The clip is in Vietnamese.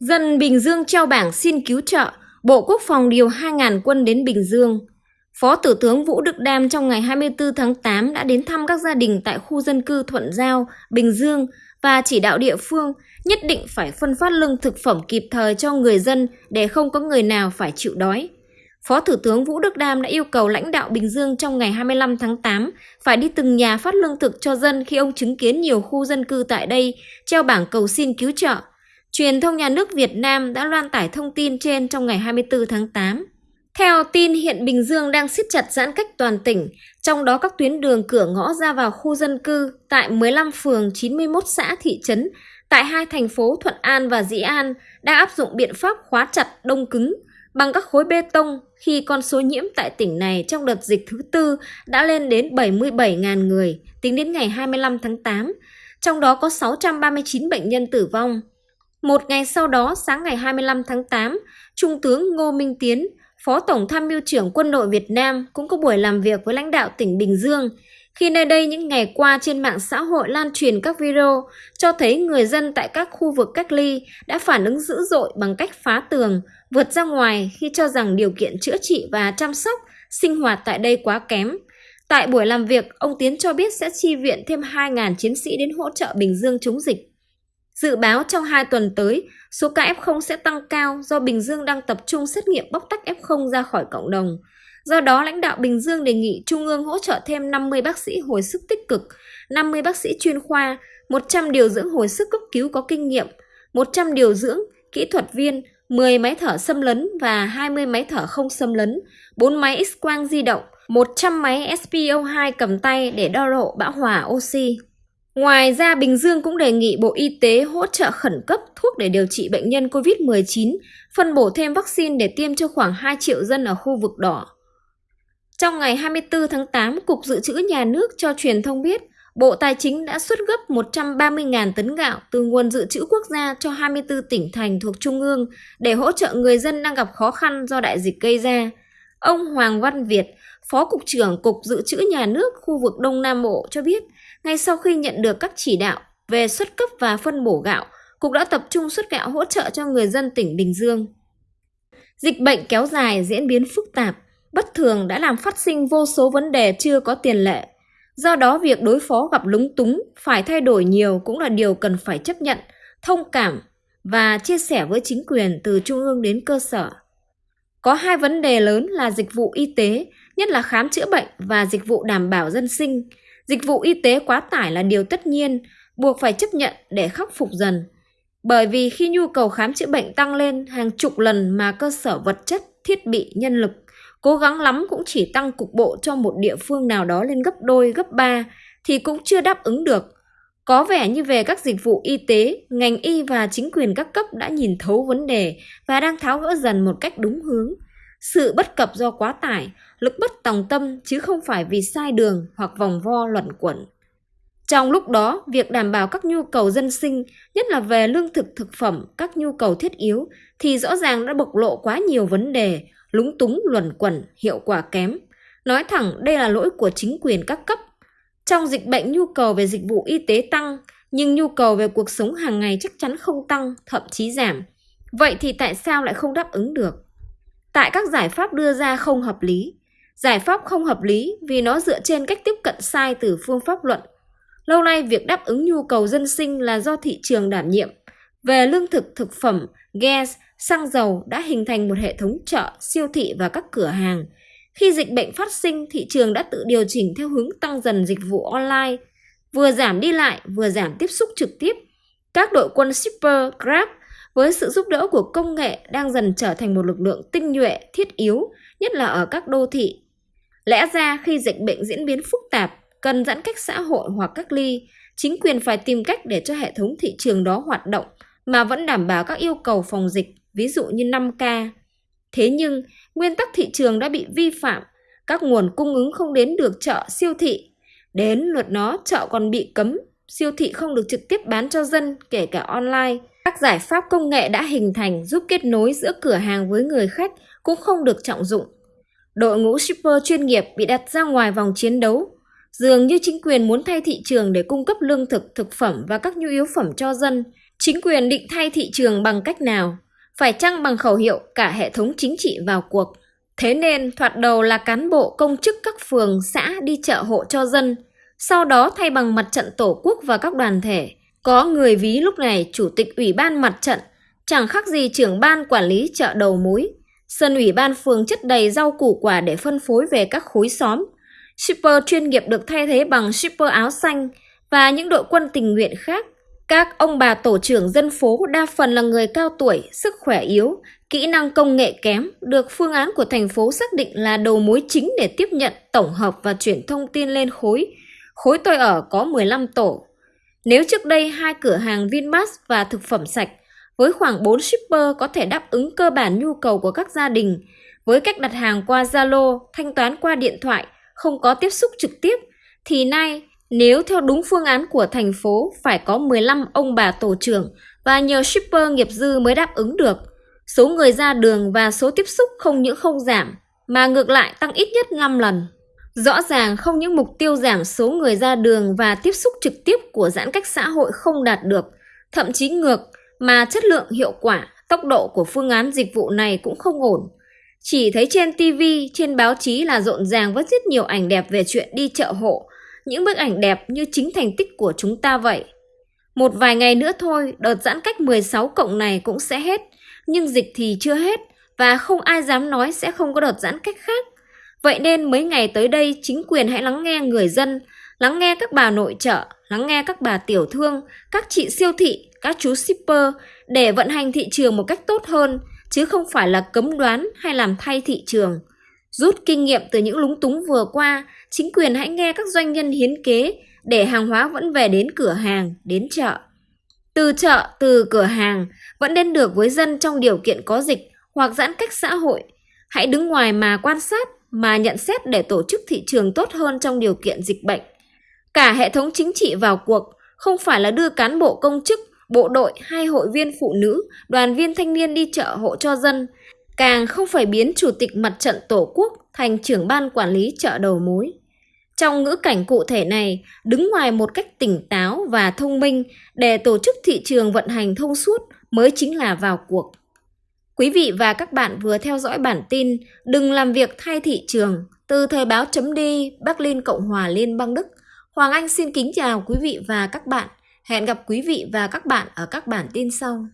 Dân Bình Dương treo bảng xin cứu trợ, Bộ Quốc phòng điều 2.000 quân đến Bình Dương. Phó Thủ tướng Vũ Đức Đam trong ngày 24 tháng 8 đã đến thăm các gia đình tại khu dân cư Thuận Giao, Bình Dương và chỉ đạo địa phương nhất định phải phân phát lương thực phẩm kịp thời cho người dân để không có người nào phải chịu đói. Phó Thủ tướng Vũ Đức Đam đã yêu cầu lãnh đạo Bình Dương trong ngày 25 tháng 8 phải đi từng nhà phát lương thực cho dân khi ông chứng kiến nhiều khu dân cư tại đây treo bảng cầu xin cứu trợ. Truyền thông nhà nước Việt Nam đã loan tải thông tin trên trong ngày 24 tháng 8. Theo tin hiện Bình Dương đang siết chặt giãn cách toàn tỉnh, trong đó các tuyến đường cửa ngõ ra vào khu dân cư tại 15 phường 91 xã thị trấn tại hai thành phố Thuận An và Dĩ An đã áp dụng biện pháp khóa chặt đông cứng bằng các khối bê tông khi con số nhiễm tại tỉnh này trong đợt dịch thứ tư đã lên đến 77.000 người tính đến ngày 25 tháng 8, trong đó có 639 bệnh nhân tử vong. Một ngày sau đó, sáng ngày 25 tháng 8, Trung tướng Ngô Minh Tiến, Phó Tổng tham mưu trưởng Quân đội Việt Nam cũng có buổi làm việc với lãnh đạo tỉnh Bình Dương khi nơi đây những ngày qua trên mạng xã hội lan truyền các video cho thấy người dân tại các khu vực cách ly đã phản ứng dữ dội bằng cách phá tường, vượt ra ngoài khi cho rằng điều kiện chữa trị và chăm sóc, sinh hoạt tại đây quá kém. Tại buổi làm việc, ông Tiến cho biết sẽ chi viện thêm 2.000 chiến sĩ đến hỗ trợ Bình Dương chống dịch. Dự báo trong 2 tuần tới, số ca F0 sẽ tăng cao do Bình Dương đang tập trung xét nghiệm bóc tách F0 ra khỏi cộng đồng. Do đó, lãnh đạo Bình Dương đề nghị Trung ương hỗ trợ thêm 50 bác sĩ hồi sức tích cực, 50 bác sĩ chuyên khoa, 100 điều dưỡng hồi sức cấp cứu có kinh nghiệm, 100 điều dưỡng, kỹ thuật viên, 10 máy thở xâm lấn và 20 máy thở không xâm lấn, 4 máy X-quang di động, 100 máy SPO2 cầm tay để đo độ bão hòa oxy. Ngoài ra, Bình Dương cũng đề nghị Bộ Y tế hỗ trợ khẩn cấp thuốc để điều trị bệnh nhân COVID-19, phân bổ thêm vaccine để tiêm cho khoảng 2 triệu dân ở khu vực đỏ. Trong ngày 24 tháng 8, Cục Dự trữ Nhà nước cho truyền thông biết, Bộ Tài chính đã xuất gấp 130.000 tấn gạo từ nguồn dự trữ quốc gia cho 24 tỉnh thành thuộc Trung ương để hỗ trợ người dân đang gặp khó khăn do đại dịch gây ra. Ông Hoàng Văn Việt, Phó Cục trưởng Cục Dự trữ Nhà nước khu vực Đông Nam Bộ cho biết, ngay sau khi nhận được các chỉ đạo về xuất cấp và phân bổ gạo, Cục đã tập trung xuất gạo hỗ trợ cho người dân tỉnh Bình Dương. Dịch bệnh kéo dài diễn biến phức tạp, bất thường đã làm phát sinh vô số vấn đề chưa có tiền lệ. Do đó việc đối phó gặp lúng túng, phải thay đổi nhiều cũng là điều cần phải chấp nhận, thông cảm và chia sẻ với chính quyền từ trung ương đến cơ sở. Có hai vấn đề lớn là dịch vụ y tế, nhất là khám chữa bệnh và dịch vụ đảm bảo dân sinh. Dịch vụ y tế quá tải là điều tất nhiên, buộc phải chấp nhận để khắc phục dần. Bởi vì khi nhu cầu khám chữa bệnh tăng lên hàng chục lần mà cơ sở vật chất, thiết bị, nhân lực cố gắng lắm cũng chỉ tăng cục bộ cho một địa phương nào đó lên gấp đôi, gấp ba thì cũng chưa đáp ứng được. Có vẻ như về các dịch vụ y tế, ngành y và chính quyền các cấp đã nhìn thấu vấn đề và đang tháo gỡ dần một cách đúng hướng. Sự bất cập do quá tải, lực bất tòng tâm chứ không phải vì sai đường hoặc vòng vo luẩn quẩn. Trong lúc đó, việc đảm bảo các nhu cầu dân sinh, nhất là về lương thực thực phẩm, các nhu cầu thiết yếu, thì rõ ràng đã bộc lộ quá nhiều vấn đề, lúng túng luẩn quẩn, hiệu quả kém. Nói thẳng đây là lỗi của chính quyền các cấp. Trong dịch bệnh nhu cầu về dịch vụ y tế tăng, nhưng nhu cầu về cuộc sống hàng ngày chắc chắn không tăng, thậm chí giảm. Vậy thì tại sao lại không đáp ứng được? Tại các giải pháp đưa ra không hợp lý. Giải pháp không hợp lý vì nó dựa trên cách tiếp cận sai từ phương pháp luận. Lâu nay việc đáp ứng nhu cầu dân sinh là do thị trường đảm nhiệm. Về lương thực, thực phẩm, gas, xăng dầu đã hình thành một hệ thống chợ, siêu thị và các cửa hàng. Khi dịch bệnh phát sinh, thị trường đã tự điều chỉnh theo hướng tăng dần dịch vụ online, vừa giảm đi lại, vừa giảm tiếp xúc trực tiếp. Các đội quân shipper, Grab với sự giúp đỡ của công nghệ đang dần trở thành một lực lượng tinh nhuệ, thiết yếu, nhất là ở các đô thị. Lẽ ra khi dịch bệnh diễn biến phức tạp, cần giãn cách xã hội hoặc cách ly, chính quyền phải tìm cách để cho hệ thống thị trường đó hoạt động mà vẫn đảm bảo các yêu cầu phòng dịch ví dụ như 5K. Thế nhưng, nguyên tắc thị trường đã bị vi phạm, các nguồn cung ứng không đến được chợ siêu thị. Đến luật nó, chợ còn bị cấm, siêu thị không được trực tiếp bán cho dân, kể cả online. Các giải pháp công nghệ đã hình thành giúp kết nối giữa cửa hàng với người khách cũng không được trọng dụng. Đội ngũ shipper chuyên nghiệp bị đặt ra ngoài vòng chiến đấu. Dường như chính quyền muốn thay thị trường để cung cấp lương thực, thực phẩm và các nhu yếu phẩm cho dân, Chính quyền định thay thị trường bằng cách nào? Phải chăng bằng khẩu hiệu cả hệ thống chính trị vào cuộc? Thế nên thoạt đầu là cán bộ công chức các phường, xã đi chợ hộ cho dân, sau đó thay bằng mặt trận tổ quốc và các đoàn thể. Có người ví lúc này chủ tịch ủy ban mặt trận, chẳng khác gì trưởng ban quản lý chợ đầu mối. Sân ủy ban phường chất đầy rau củ quả để phân phối về các khối xóm. Shipper chuyên nghiệp được thay thế bằng shipper áo xanh và những đội quân tình nguyện khác. Các ông bà tổ trưởng dân phố đa phần là người cao tuổi, sức khỏe yếu, kỹ năng công nghệ kém, được phương án của thành phố xác định là đầu mối chính để tiếp nhận, tổng hợp và chuyển thông tin lên khối. Khối tôi ở có 15 tổ. Nếu trước đây hai cửa hàng Vinmart và thực phẩm sạch với khoảng 4 shipper có thể đáp ứng cơ bản nhu cầu của các gia đình, với cách đặt hàng qua Zalo, thanh toán qua điện thoại, không có tiếp xúc trực tiếp, thì nay nếu theo đúng phương án của thành phố phải có 15 ông bà tổ trưởng và nhờ shipper nghiệp dư mới đáp ứng được. Số người ra đường và số tiếp xúc không những không giảm, mà ngược lại tăng ít nhất 5 lần. Rõ ràng không những mục tiêu giảm số người ra đường và tiếp xúc trực tiếp của giãn cách xã hội không đạt được, thậm chí ngược, mà chất lượng hiệu quả, tốc độ của phương án dịch vụ này cũng không ổn. Chỉ thấy trên TV, trên báo chí là rộn ràng với rất nhiều ảnh đẹp về chuyện đi chợ hộ, những bức ảnh đẹp như chính thành tích của chúng ta vậy. Một vài ngày nữa thôi, đợt giãn cách 16 cộng này cũng sẽ hết, nhưng dịch thì chưa hết và không ai dám nói sẽ không có đợt giãn cách khác. Vậy nên mấy ngày tới đây chính quyền hãy lắng nghe người dân, lắng nghe các bà nội trợ, lắng nghe các bà tiểu thương, các chị siêu thị, các chú shipper để vận hành thị trường một cách tốt hơn, chứ không phải là cấm đoán hay làm thay thị trường. Rút kinh nghiệm từ những lúng túng vừa qua, chính quyền hãy nghe các doanh nhân hiến kế để hàng hóa vẫn về đến cửa hàng, đến chợ. Từ chợ, từ cửa hàng vẫn đến được với dân trong điều kiện có dịch hoặc giãn cách xã hội. Hãy đứng ngoài mà quan sát, mà nhận xét để tổ chức thị trường tốt hơn trong điều kiện dịch bệnh. Cả hệ thống chính trị vào cuộc, không phải là đưa cán bộ công chức, bộ đội hay hội viên phụ nữ, đoàn viên thanh niên đi chợ hộ cho dân, càng không phải biến chủ tịch mặt trận tổ quốc thành trưởng ban quản lý chợ đầu mối. Trong ngữ cảnh cụ thể này, đứng ngoài một cách tỉnh táo và thông minh để tổ chức thị trường vận hành thông suốt mới chính là vào cuộc. Quý vị và các bạn vừa theo dõi bản tin Đừng làm việc thay thị trường từ Thời báo chấm đi, Bắc Cộng hòa Liên bang Đức. Hoàng Anh xin kính chào quý vị và các bạn. Hẹn gặp quý vị và các bạn ở các bản tin sau.